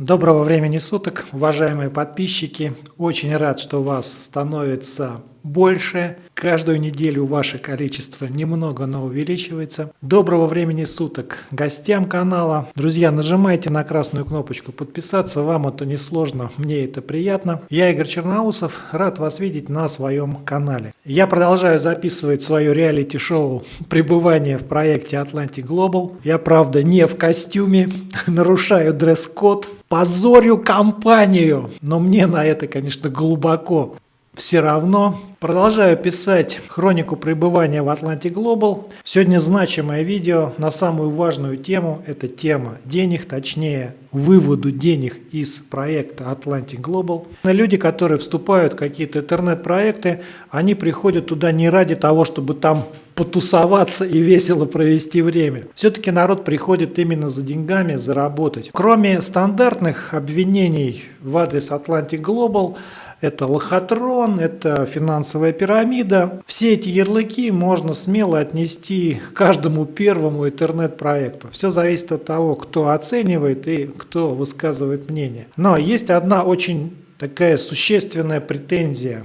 Доброго времени суток, уважаемые подписчики. Очень рад, что вас становится больше. Каждую неделю ваше количество немного, но увеличивается. Доброго времени суток гостям канала. Друзья, нажимайте на красную кнопочку подписаться. Вам это не сложно, мне это приятно. Я Игорь Черноусов, рад вас видеть на своем канале. Я продолжаю записывать свое реалити-шоу «Пребывание в проекте Atlantic Global». Я, правда, не в костюме, нарушаю дресс-код, позорю компанию, но мне на это, конечно, глубоко все равно. Продолжаю писать хронику пребывания в Atlantic Global. Сегодня значимое видео на самую важную тему. Это тема денег, точнее выводу денег из проекта Atlantic Global. Люди, которые вступают в какие-то интернет-проекты, они приходят туда не ради того, чтобы там потусоваться и весело провести время. Все-таки народ приходит именно за деньгами, заработать. Кроме стандартных обвинений в адрес Atlantic Global, это лохотрон, это финансовая пирамида. Все эти ярлыки можно смело отнести к каждому первому интернет-проекту. Все зависит от того, кто оценивает и кто высказывает мнение. Но есть одна очень такая существенная претензия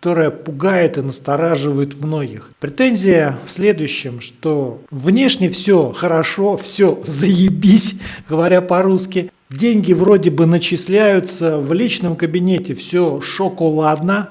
которая пугает и настораживает многих. Претензия в следующем, что внешне все хорошо, все заебись, говоря по-русски, Деньги вроде бы начисляются, в личном кабинете все шоколадно,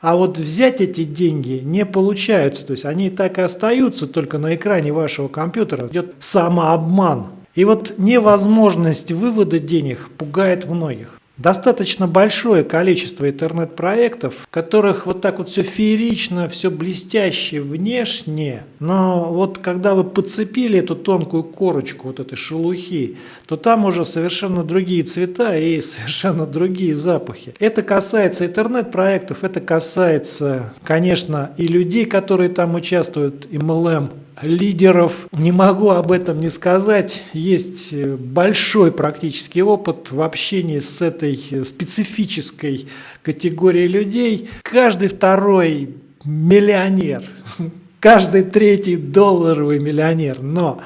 а вот взять эти деньги не получается. То есть они так и остаются, только на экране вашего компьютера идет самообман. И вот невозможность вывода денег пугает многих достаточно большое количество интернет-проектов, в которых вот так вот все феерично, все блестяще внешне, но вот когда вы подцепили эту тонкую корочку вот этой шелухи, то там уже совершенно другие цвета и совершенно другие запахи. Это касается интернет-проектов, это касается, конечно, и людей, которые там участвуют, MLM лидеров. Не могу об этом не сказать. Есть э, большой практический опыт в общении с этой специфической категорией людей. Каждый второй миллионер, каждый третий долларовый миллионер, но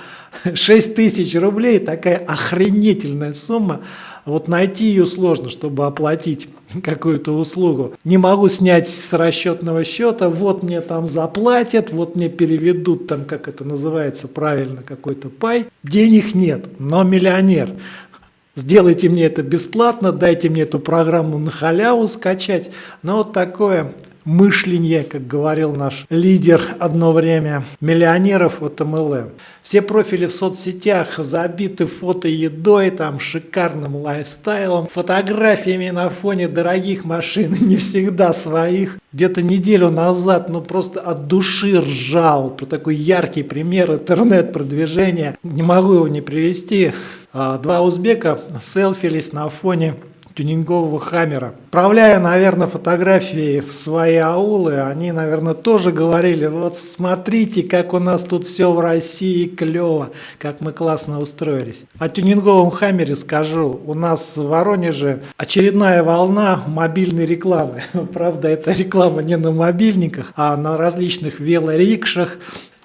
6 тысяч рублей такая охренительная сумма. Вот найти ее сложно, чтобы оплатить какую-то услугу. Не могу снять с расчетного счета, вот мне там заплатят, вот мне переведут там, как это называется правильно, какой-то пай. Денег нет, но миллионер. Сделайте мне это бесплатно, дайте мне эту программу на халяву скачать. Но вот такое мышление, как говорил наш лидер одно время, миллионеров от MLM. Все профили в соцсетях забиты фото едой, там шикарным лайфстайлом, фотографиями на фоне дорогих машин, не всегда своих. Где-то неделю назад, ну просто от души ржал про такой яркий пример интернет-продвижения. Не могу его не привести. А, два узбека селфились на фоне тюнингового хаммера. Отправляя, наверное, фотографии в свои аулы, они, наверное, тоже говорили, вот смотрите, как у нас тут все в России клево, как мы классно устроились. О тюнинговом хаммере скажу, у нас в Воронеже очередная волна мобильной рекламы. Правда, это реклама не на мобильниках, а на различных велорикшах,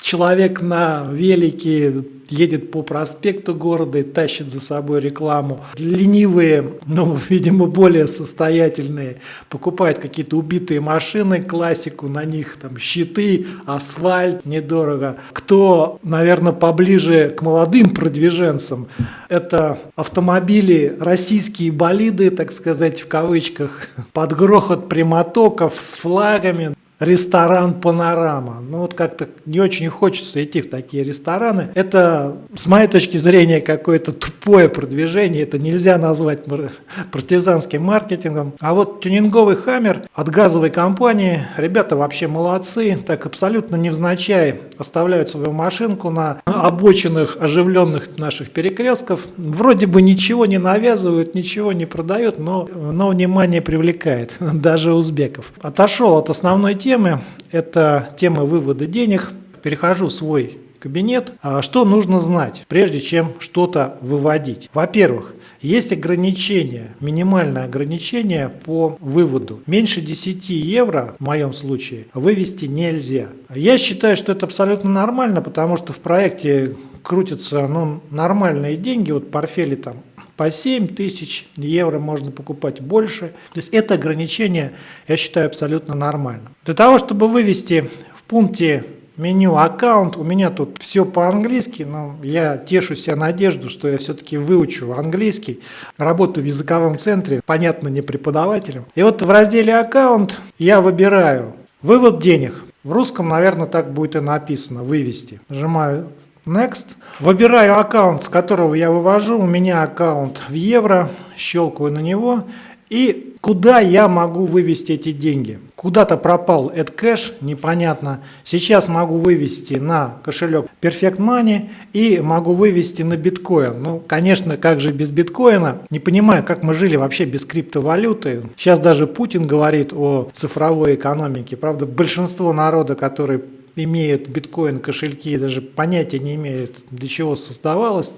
человек на велике едет по проспекту города и тащит за собой рекламу. Ленивые, ну, видимо, более состоятельные, покупают какие-то убитые машины, классику, на них там щиты, асфальт, недорого. Кто, наверное, поближе к молодым продвиженцам, это автомобили, российские болиды, так сказать, в кавычках, под грохот прямотоков с флагами ресторан «Панорама». Ну вот как-то не очень хочется идти в такие рестораны. Это, с моей точки зрения, какое-то тупое продвижение. Это нельзя назвать партизанским маркетингом. А вот тюнинговый «Хаммер» от газовой компании, ребята вообще молодцы. Так абсолютно невзначай оставляют свою машинку на обочинах оживленных наших перекрестков. Вроде бы ничего не навязывают, ничего не продают, но, но внимание привлекает даже узбеков. Отошел от основной темы темы. Это тема вывода денег. Перехожу в свой кабинет. А что нужно знать, прежде чем что-то выводить? Во-первых, есть ограничение, минимальное ограничение по выводу. Меньше 10 евро, в моем случае, вывести нельзя. Я считаю, что это абсолютно нормально, потому что в проекте крутятся ну, нормальные деньги, вот портфели там по 7 тысяч евро можно покупать больше. То есть это ограничение, я считаю, абсолютно нормально. Для того, чтобы вывести в пункте меню аккаунт, у меня тут все по-английски, но я тешу себя надежду, что я все-таки выучу английский, работаю в языковом центре, понятно, не преподавателем. И вот в разделе аккаунт я выбираю вывод денег. В русском, наверное, так будет и написано, вывести. Нажимаю Next. Выбираю аккаунт, с которого я вывожу. У меня аккаунт в евро. Щелкаю на него. И куда я могу вывести эти деньги? Куда-то пропал этот кэш, непонятно. Сейчас могу вывести на кошелек Perfect Money и могу вывести на биткоин. Ну, конечно, как же без биткоина? Не понимаю, как мы жили вообще без криптовалюты. Сейчас даже Путин говорит о цифровой экономике. Правда, большинство народа, которые имеют биткоин кошельки, даже понятия не имеют, для чего создавалось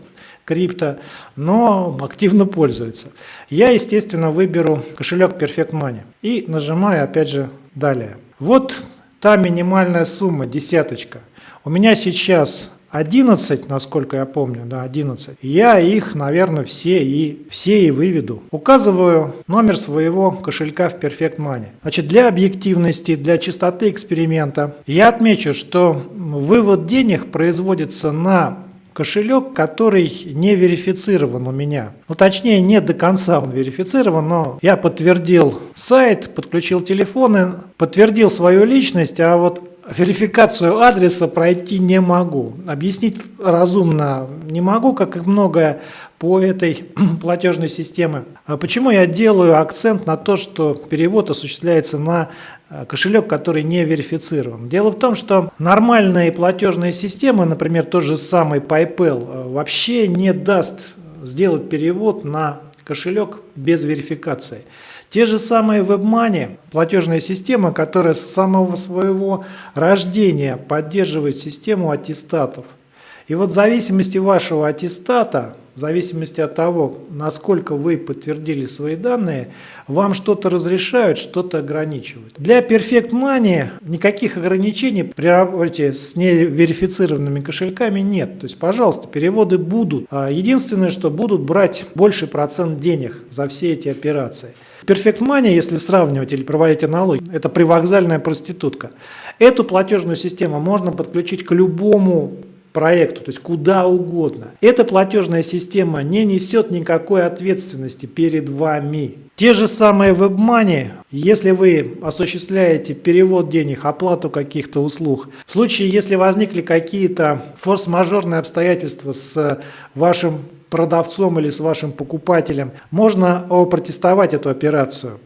крипто, но активно пользуются. Я, естественно, выберу кошелек Perfect Money и нажимаю опять же далее. Вот та минимальная сумма, десяточка. У меня сейчас 11, насколько я помню, да, 11. Я их, наверное, все и, все и выведу. Указываю номер своего кошелька в Perfect Money. Значит, для объективности, для чистоты эксперимента я отмечу, что вывод денег производится на кошелек, который не верифицирован у меня. Ну, точнее, не до конца он верифицирован, но я подтвердил сайт, подключил телефоны, подтвердил свою личность, а вот верификацию адреса пройти не могу. Объяснить разумно не могу, как и многое по этой платежной системе. А почему я делаю акцент на то, что перевод осуществляется на э, кошелек, который не верифицирован? Дело в том, что нормальные платежные системы, например, тот же самый PayPal, э, вообще не даст сделать перевод на кошелек без верификации. Те же самые WebMoney, платежная система, которая с самого своего рождения поддерживает систему аттестатов. И вот в зависимости вашего аттестата, в зависимости от того, насколько вы подтвердили свои данные, вам что-то разрешают, что-то ограничивают. Для Perfect Money никаких ограничений при работе с неверифицированными кошельками нет. То есть, пожалуйста, переводы будут. А единственное, что будут брать больше процент денег за все эти операции. Perfect Money, если сравнивать или проводить аналогию, это привокзальная проститутка. Эту платежную систему можно подключить к любому проекту, то есть куда угодно. Эта платежная система не несет никакой ответственности перед вами. Те же самые WebMoney, если вы осуществляете перевод денег, оплату каких-то услуг, в случае, если возникли какие-то форс-мажорные обстоятельства с вашим продавцом или с вашим покупателем, можно протестовать эту операцию.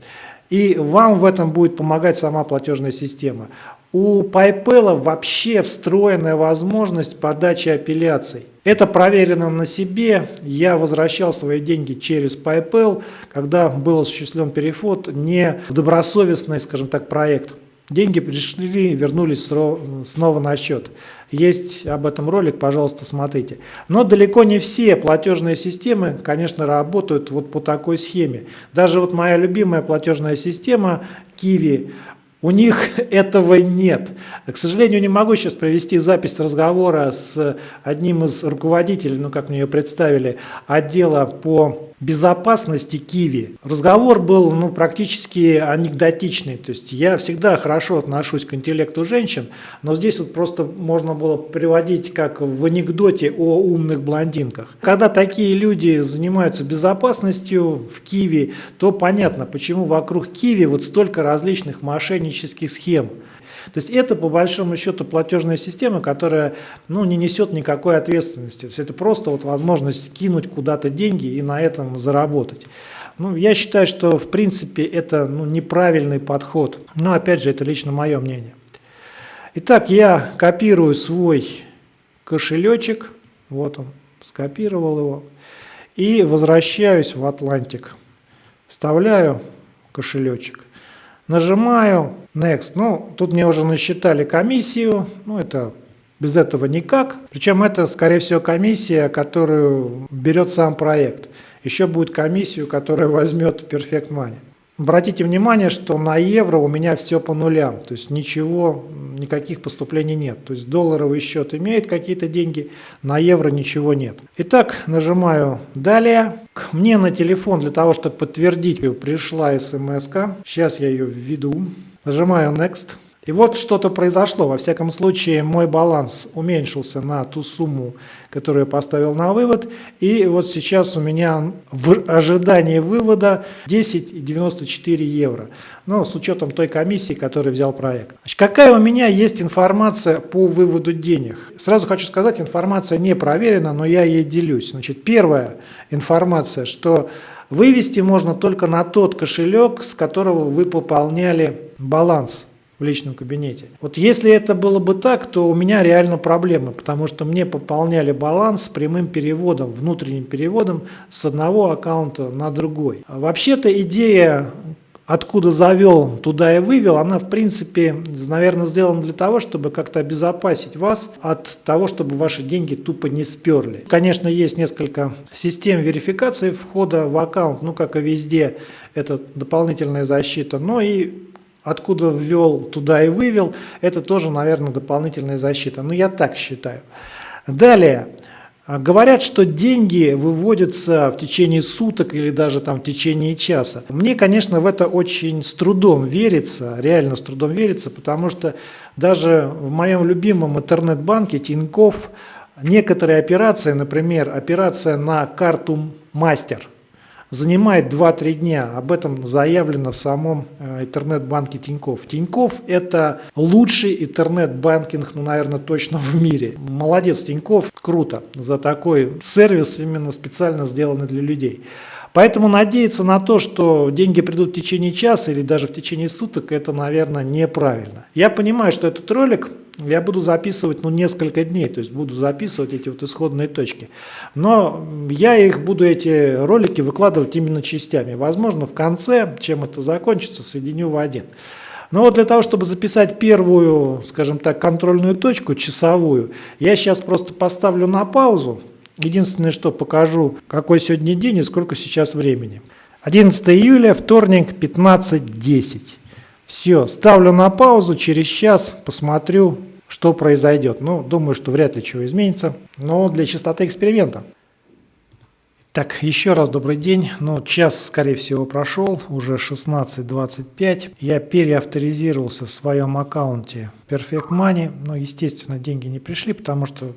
И вам в этом будет помогать сама платежная система. У PayPal вообще встроенная возможность подачи апелляций. Это проверено на себе. Я возвращал свои деньги через PayPal, когда был осуществлен переход не в добросовестный, скажем так, проект. Деньги пришли, вернулись снова на счет. Есть об этом ролик, пожалуйста, смотрите. Но далеко не все платежные системы, конечно, работают вот по такой схеме. Даже вот моя любимая платежная система Kiwi, у них этого нет. К сожалению, не могу сейчас провести запись разговора с одним из руководителей, ну как мне ее представили, отдела по безопасности Киви. Разговор был ну, практически анекдотичный. То есть я всегда хорошо отношусь к интеллекту женщин, но здесь вот просто можно было приводить как в анекдоте о умных блондинках. Когда такие люди занимаются безопасностью в Киви, то понятно, почему вокруг Киви вот столько различных мошеннических схем. То есть это по большому счету платежная система, которая ну, не несет никакой ответственности. Все это просто вот возможность кинуть куда-то деньги и на этом заработать. Ну, я считаю, что в принципе это ну, неправильный подход. Но опять же, это лично мое мнение. Итак, я копирую свой кошелечек. Вот он, скопировал его. И возвращаюсь в Атлантик. Вставляю кошелечек. Нажимаю Next. Ну, тут мне уже насчитали комиссию. Ну, это без этого никак. Причем это, скорее всего, комиссия, которую берет сам проект. Еще будет комиссию, которая возьмет Perfect Money. Обратите внимание, что на евро у меня все по нулям, то есть ничего, никаких поступлений нет. То есть долларовый счет имеет какие-то деньги, на евро ничего нет. Итак, нажимаю «Далее». Мне на телефон для того, чтобы подтвердить, пришла смс -ка. Сейчас я ее введу. Нажимаю «Next». И вот что-то произошло. Во всяком случае, мой баланс уменьшился на ту сумму, которую я поставил на вывод. И вот сейчас у меня в ожидании вывода 10,94 евро. Ну, с учетом той комиссии, которую взял проект. Значит, какая у меня есть информация по выводу денег? Сразу хочу сказать, информация не проверена, но я ей делюсь. Значит, первая информация, что вывести можно только на тот кошелек, с которого вы пополняли баланс в личном кабинете. Вот если это было бы так, то у меня реально проблемы, потому что мне пополняли баланс с прямым переводом, внутренним переводом с одного аккаунта на другой. Вообще-то идея откуда завел, туда и вывел, она в принципе, наверное, сделана для того, чтобы как-то обезопасить вас от того, чтобы ваши деньги тупо не сперли. Конечно, есть несколько систем верификации входа в аккаунт, ну как и везде, это дополнительная защита, но и откуда ввел, туда и вывел, это тоже, наверное, дополнительная защита. Но я так считаю. Далее. Говорят, что деньги выводятся в течение суток или даже там в течение часа. Мне, конечно, в это очень с трудом верится, реально с трудом верится, потому что даже в моем любимом интернет-банке Тинькофф некоторые операции, например, операция на карту «Мастер», занимает 2-3 дня. Об этом заявлено в самом э, интернет-банке Тиньков. Тиньков это лучший интернет-банкинг, ну, наверное, точно в мире. Молодец, Тиньков, круто за такой сервис, именно специально сделанный для людей. Поэтому надеяться на то, что деньги придут в течение часа или даже в течение суток, это, наверное, неправильно. Я понимаю, что этот ролик я буду записывать ну, несколько дней, то есть буду записывать эти вот исходные точки. Но я их буду, эти ролики, выкладывать именно частями. Возможно, в конце, чем это закончится, соединю в один. Но вот для того, чтобы записать первую, скажем так, контрольную точку, часовую, я сейчас просто поставлю на паузу, Единственное, что покажу, какой сегодня день и сколько сейчас времени. 11 июля, вторник, 15.10. Все, ставлю на паузу, через час посмотрю, что произойдет. Ну, думаю, что вряд ли чего изменится, но для чистоты эксперимента. Так, еще раз добрый день. Ну, час, скорее всего, прошел, уже 16.25. Я переавторизировался в своем аккаунте Perfect Money. Но, естественно, деньги не пришли, потому что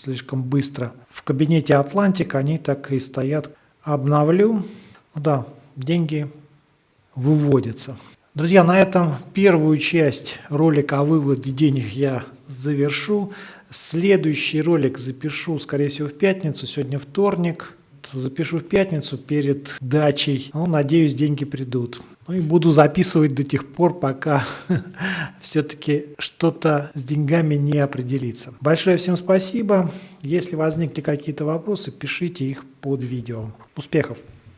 слишком быстро. В кабинете Атлантик они так и стоят. Обновлю. Да, деньги выводятся. Друзья, на этом первую часть ролика о выводе денег я завершу. Следующий ролик запишу, скорее всего, в пятницу. Сегодня вторник. Запишу в пятницу перед дачей. Ну, надеюсь, деньги придут. Ну и буду записывать до тех пор, пока все-таки что-то с деньгами не определится. Большое всем спасибо. Если возникли какие-то вопросы, пишите их под видео. Успехов!